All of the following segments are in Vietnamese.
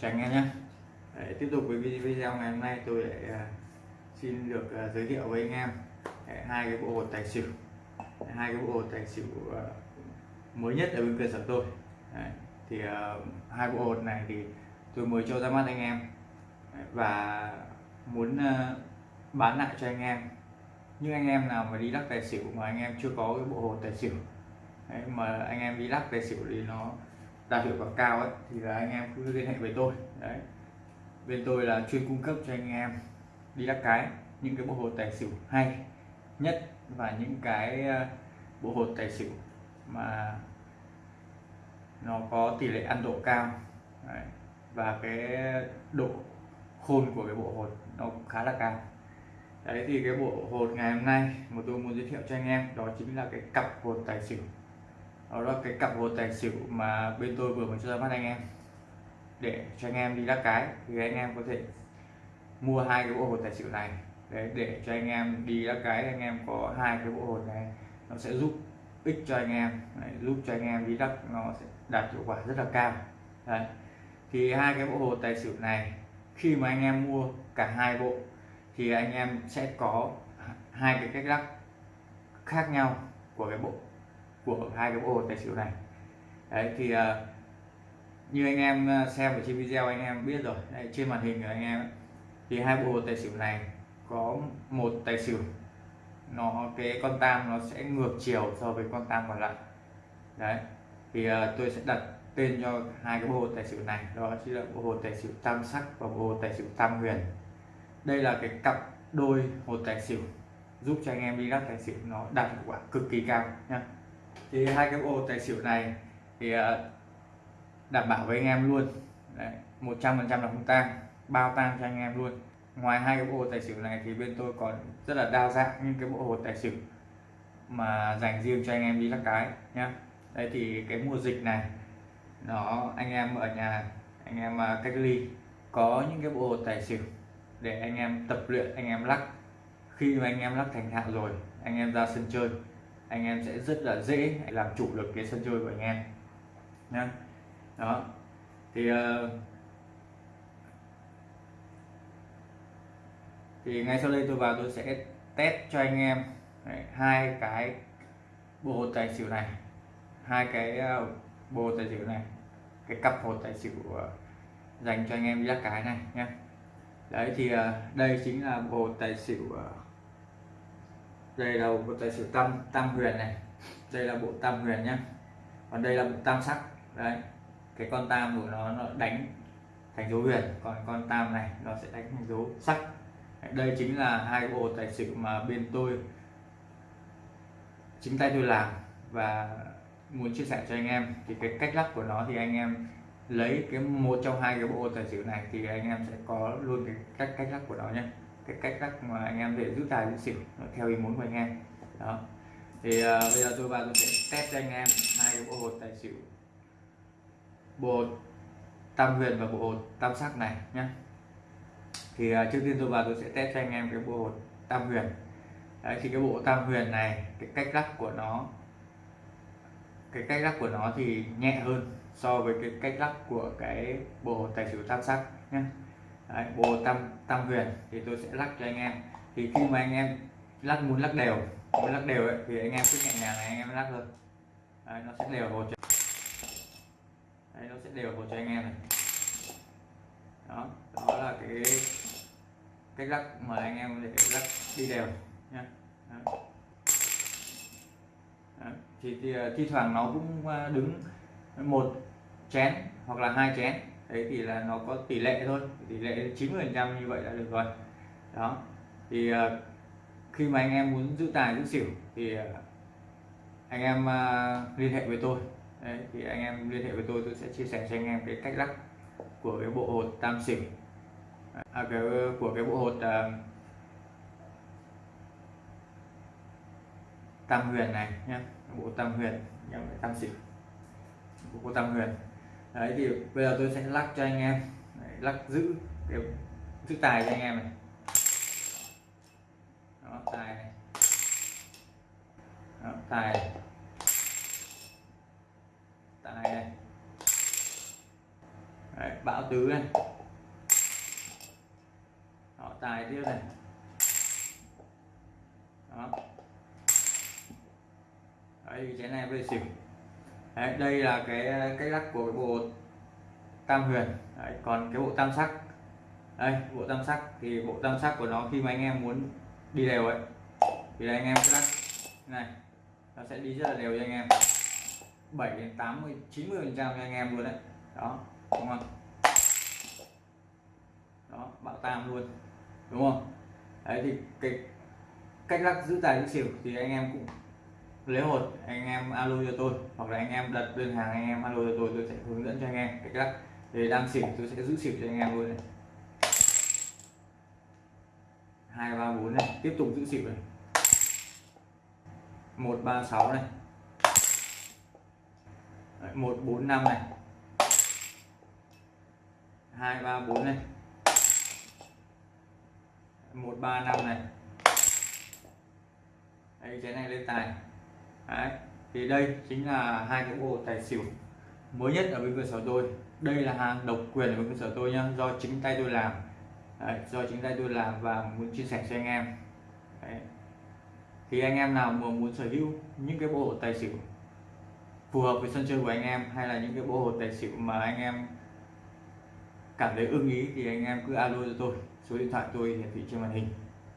chào anh em nhé. Đấy, tiếp tục với video ngày hôm nay tôi lại uh, xin được uh, giới thiệu với anh em. Đấy, hai cái bộ hột tài xỉu. Đấy, hai cái bộ hột tài xỉu uh, mới nhất ở bên cơ sở tôi. Đấy, thì uh, hai bộ hột này thì tôi mới cho ra mắt anh em. Đấy, và muốn uh, bán lại cho anh em. Nhưng anh em nào mà đi lắc tài xỉu mà anh em chưa có cái bộ hột tài xỉu. Đấy, mà anh em đi lắc tài xỉu thì nó đạt hiệu quả cao ấy, thì là anh em cứ liên hệ với tôi. Đấy. Bên tôi là chuyên cung cấp cho anh em đi lắc cái, những cái bộ hột tài xỉu hay nhất và những cái ờ, bộ hột tài xỉu mà nó có tỷ lệ ăn độ cao. Đấy. và cái độ khôn của cái bộ hột nó cũng khá là cao. Đấy, thì cái bộ hột ngày hôm nay mà tôi muốn giới thiệu cho anh em đó chính là cái cặp hột tài xỉu đó là cái cặp hột tài xỉu mà bên tôi vừa mới cho ra mắt anh em. Để cho anh em đi lắc cái thì anh em có thể mua hai cái bộ hột tài xỉu này. Đấy để cho anh em đi lắc cái anh em có hai cái bộ hột này nó sẽ giúp ích cho anh em. Đấy, giúp cho anh em đi lắc nó sẽ đạt hiệu quả rất là cao. Đấy. thì hai cái bộ hột tài xỉu này khi mà anh em mua cả hai bộ thì anh em sẽ có hai cái cách lắc khác nhau của cái bộ của hai cái bộ tài xỉu này. Đấy thì uh, như anh em ờ, xem ở trên video anh em biết rồi. Đấy, trên màn hình của anh em ấy, thì hai bộ tài xỉu này có một tài xỉu nó cái con tam nó sẽ ngược chiều so với con tam còn lại. Đấy thì uh, tôi sẽ đặt tên cho hai cái bộ tài xỉu này đó chính là bộ hồ tài xỉu tam sắc và bộ hồ tài xỉu tam huyền. Đây là cái cặp đôi hồ tài xỉu giúp cho anh em đi lắc tài xỉu nó đạt hiệu quả cực kỳ cao nhé thì hai cái bộ tài xỉu này thì ờ, đảm bảo với anh em luôn. Một trăm phần trăm là không tang, bao tang cho anh em luôn. Ngoài hai cái bộ tài xỉu này thì bên tôi còn rất là đa dạng những cái bộ hột tài xỉu mà dành riêng cho anh em đi lắc cái nhá. Đây thì cái mùa dịch này, nó, anh em ở nhà, anh em ờ, cách ly, có những cái bộ hột tài xỉu để anh em tập luyện, anh em lắc. Khi mà anh em lắc thành thạo rồi, anh em ra sân chơi anh em sẽ rất là dễ làm chủ được cái sân chơi của anh em. Nha. Đó. Thì ờ, thì ngay sau đây tôi vào tôi sẽ test cho anh em. Đấy, hai cái bộ hột tài xỉu này hai cái ờ, bộ hột tài xỉu này cái cặp hột tài xỉu ờ, dành cho anh em đi lắc cái này nhé đấy thì đây chính là bộ hột tài xỉu đây là bộ tài xỉu tam tam huyền này. Đây là bộ tam huyền nhá. Còn đây là bộ tam sắc. Đấy. Cái con tam của nó nó đánh thành dấu huyền. Còn con tam này, nó sẽ đánh thành dấu sắc. Đây chính là hai bộ tài xỉu mà bên tôi chính tay tôi làm. Và muốn chia sẻ cho anh em thì cái cách lắc của nó thì anh em lấy cái một trong hai cái bộ tài xỉu này thì anh em sẽ có luôn cái cách cách lắc của nó nhé cái cách các mà anh em để giữ tài giữ xỉu theo ý muốn của anh em. Đó. Thì uh, bây giờ tôi vào tôi sẽ test cho anh em hai cái bộ hột tài xỉu. Bộ hột tam huyền và bộ hột tam sắc này nhé thì uh, trước tiên tôi vào tôi sẽ test cho anh em cái bộ hột tam huyền. Đấy, thì cái bộ tam huyền này cái cách lắc của nó cái cách lắc của nó thì nhẹ hơn so với cái cách lắc của cái bộ tài xỉu tam sắc nhé Đấy, bồ tam tam huyền thì tôi sẽ lắc cho anh em. Thì khi mà anh em lắc muốn lắc đều muốn lắc đều ấy, thì anh em cứ nhẹ nhàng này anh em lắc thôi. Đấy, nó sẽ đều hồ cho Đấy, nó sẽ đều hồ cho anh em này. Đó đó là cái cách lắc mà anh em để lắc đi đều nha thì, thì à, thi thoảng nó cũng à, đứng một chén hoặc là hai chén đấy thì là nó có tỷ lệ thôi tỷ lệ 90 phần trăm như vậy là được rồi. Đó thì ờ, khi mà anh em muốn giữ tài giữ xỉu thì ờ, anh em ờ, liên hệ với tôi. Đấy, thì anh em liên hệ với tôi tôi sẽ chia sẻ cho anh em cái cách lắc của cái bộ hột tam xỉu. À, cái của cái bộ hột uh, tam huyền này nhé bộ tam huyền nhé tam xỉu. Bộ tam huyền đấy thì bây giờ tôi sẽ lắc cho anh em. Đấy, lắc giữ cái giữ tài cho anh em này. Đó, tài này. Đó, tài này. tài này. Đấy, bão tứ này. Đó, tài tiếp này. Đó. Đấy cái này về xỉu đấy, đây là cái cách lắc của cái bộ tam huyền. Đấy, còn cái bộ tam sắc. Đây bộ tam sắc thì bộ tam sắc của nó khi mà anh em muốn đi đều ấy thì anh em sẽ lắc. Này nó sẽ đi rất là đều cho anh em. 7 đến 80 90 phần trăm cho anh em luôn đấy. Đó đúng không? Đó bạo tam luôn đúng không? Đấy thì cái cách lắc giữ tài giữ xỉu thì anh em cũng lấy hột anh em alo cho tôi, hoặc là anh em đặt đơn hàng, anh em alo cho tôi tôi sẽ hướng dẫn cho anh em. Cách lắc thì đang xỉu, tôi sẽ giữ xỉu cho anh em luôn này. Hai, ba, bốn này. Tiếp tục giữ xỉu này. Một, ba, sáu này. Một, bốn, năm này. Hai, ba, bốn này. Một, ba, năm này. Đây cái này lên tài. Đấy. thì đây chính là hai cái bộ tài xỉu mới nhất ở bên cơ sở tôi. Đây là hàng độc quyền ở bên cơ sở tôi nhá do chính tay tôi làm. Đấy, do chính tay tôi làm và muốn chia sẻ cho anh em. Đấy. thì anh em nào mà muốn sở hữu những cái bộ tài xỉu phù hợp với sân chơi của anh em hay là những cái bộ hồ tài xỉu mà anh em cảm thấy ưng ý thì anh em cứ alo cho tôi. Số điện thoại tôi hiển thị trên màn hình.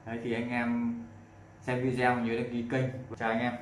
Đấy thì anh em xem video nhớ đăng ký kênh chào anh em.